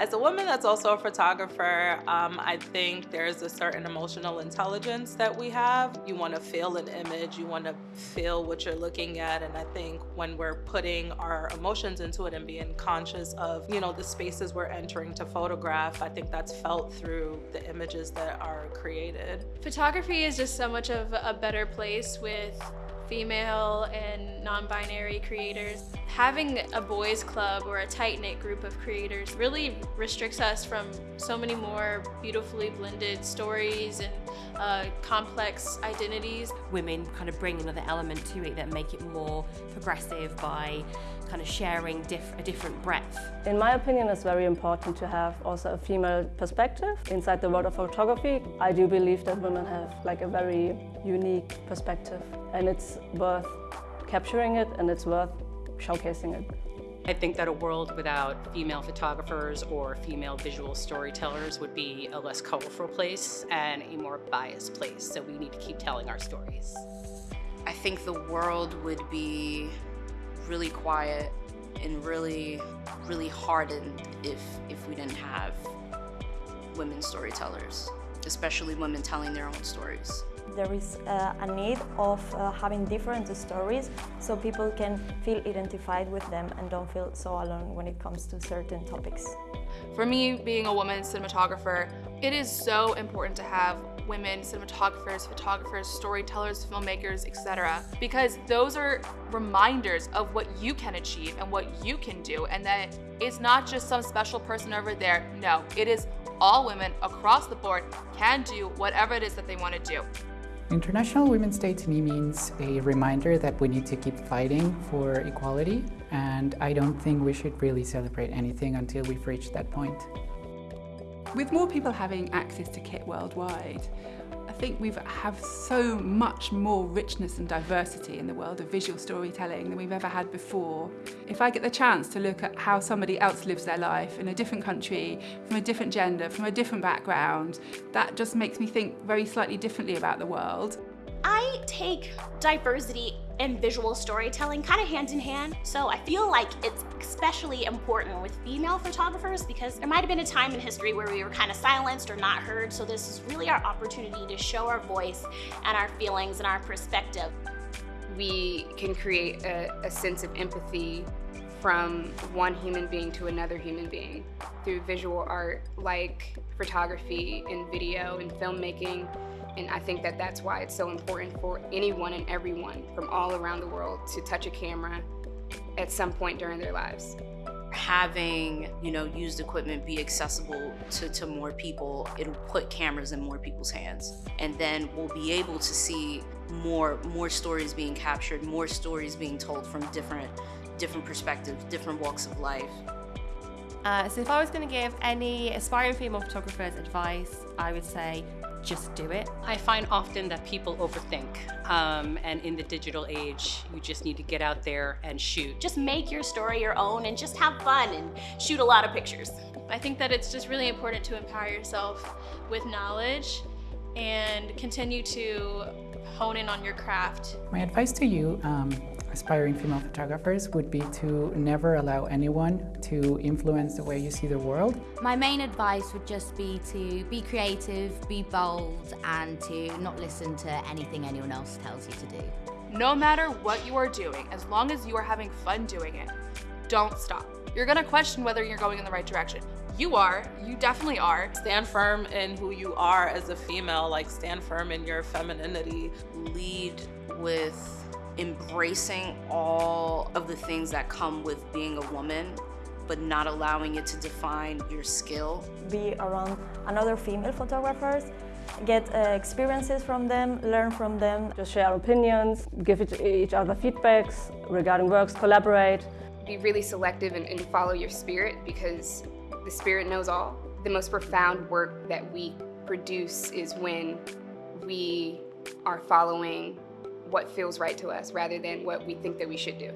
As a woman that's also a photographer, um, I think there's a certain emotional intelligence that we have. You want to feel an image, you want to feel what you're looking at, and I think when we're putting our emotions into it and being conscious of, you know, the spaces we're entering to photograph, I think that's felt through the images that are created. Photography is just so much of a better place with female and non-binary creators. Having a boys club or a tight-knit group of creators really restricts us from so many more beautifully blended stories and uh, complex identities. Women kind of bring another element to it that make it more progressive by kind of sharing diff a different breadth. In my opinion, it's very important to have also a female perspective inside the world of photography. I do believe that women have like a very unique perspective and it's worth capturing it and it's worth showcasing it. I think that a world without female photographers or female visual storytellers would be a less colorful place and a more biased place. So we need to keep telling our stories. I think the world would be really quiet and really, really hardened if, if we didn't have women storytellers, especially women telling their own stories. There is uh, a need of uh, having different stories so people can feel identified with them and don't feel so alone when it comes to certain topics. For me, being a woman cinematographer, it is so important to have women cinematographers, photographers, storytellers, filmmakers, etc. Because those are reminders of what you can achieve and what you can do and that it's not just some special person over there. No, it is all women across the board can do whatever it is that they want to do. International Women's Day to me means a reminder that we need to keep fighting for equality and I don't think we should really celebrate anything until we've reached that point. With more people having access to kit worldwide, I think we have so much more richness and diversity in the world of visual storytelling than we've ever had before. If I get the chance to look at how somebody else lives their life in a different country, from a different gender, from a different background, that just makes me think very slightly differently about the world. I take diversity and visual storytelling kind of hand in hand. So I feel like it's especially important with female photographers because there might have been a time in history where we were kind of silenced or not heard. So this is really our opportunity to show our voice and our feelings and our perspective. We can create a, a sense of empathy from one human being to another human being through visual art like photography and video and filmmaking and I think that that's why it's so important for anyone and everyone from all around the world to touch a camera at some point during their lives. Having, you know, used equipment be accessible to, to more people, it'll put cameras in more people's hands. And then we'll be able to see more, more stories being captured, more stories being told from different, different perspectives, different walks of life. Uh, so if I was going to give any aspiring female photographers advice, I would say just do it. I find often that people overthink. Um, and in the digital age, you just need to get out there and shoot. Just make your story your own and just have fun and shoot a lot of pictures. I think that it's just really important to empower yourself with knowledge and continue to hone in on your craft. My advice to you um, aspiring female photographers would be to never allow anyone to influence the way you see the world. My main advice would just be to be creative, be bold and to not listen to anything anyone else tells you to do. No matter what you are doing, as long as you are having fun doing it, don't stop. You're gonna question whether you're going in the right direction. You are, you definitely are. Stand firm in who you are as a female, like stand firm in your femininity. Lead with embracing all of the things that come with being a woman but not allowing it to define your skill. Be around another female photographers, get uh, experiences from them, learn from them. Just share opinions, give each other feedbacks regarding works, collaborate. Be really selective and, and follow your spirit because the spirit knows all. The most profound work that we produce is when we are following what feels right to us rather than what we think that we should do.